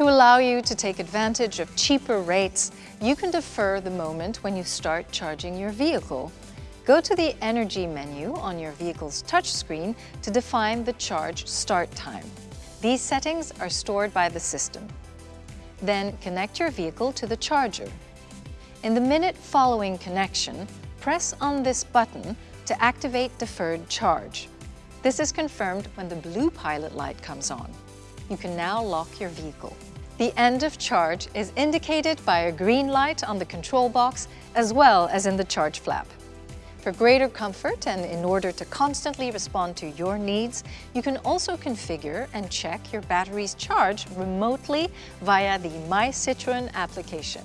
To allow you to take advantage of cheaper rates, you can defer the moment when you start charging your vehicle. Go to the Energy menu on your vehicle's touchscreen to define the charge start time. These settings are stored by the system. Then connect your vehicle to the charger. In the minute following connection, press on this button to activate deferred charge. This is confirmed when the blue pilot light comes on. You can now lock your vehicle. The end of charge is indicated by a green light on the control box as well as in the charge flap. For greater comfort and in order to constantly respond to your needs, you can also configure and check your battery's charge remotely via the My Citroën application.